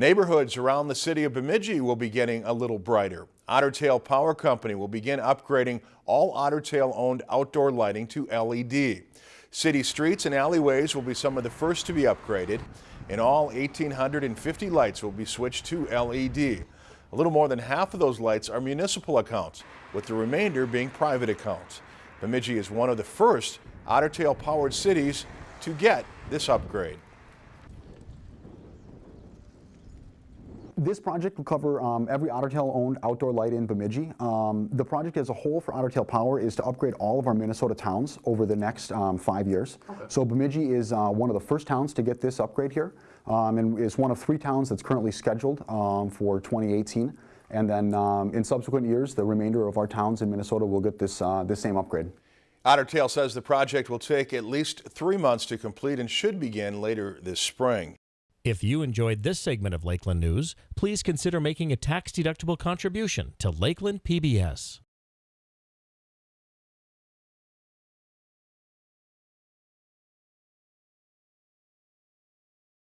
Neighborhoods around the city of Bemidji will be getting a little brighter. Otter Tail Power Company will begin upgrading all Otter Tail owned outdoor lighting to LED. City streets and alleyways will be some of the first to be upgraded. and all, 1,850 lights will be switched to LED. A little more than half of those lights are municipal accounts, with the remainder being private accounts. Bemidji is one of the first Otter Tail powered cities to get this upgrade. This project will cover um, every Otter Tail owned outdoor light in Bemidji. Um, the project as a whole for Otter Tail Power is to upgrade all of our Minnesota towns over the next um, five years. Okay. So Bemidji is uh, one of the first towns to get this upgrade here um, and is one of three towns that's currently scheduled um, for 2018. And then um, in subsequent years, the remainder of our towns in Minnesota will get this, uh, this same upgrade. Otter Tail says the project will take at least three months to complete and should begin later this spring. If you enjoyed this segment of Lakeland News, please consider making a tax-deductible contribution to Lakeland PBS.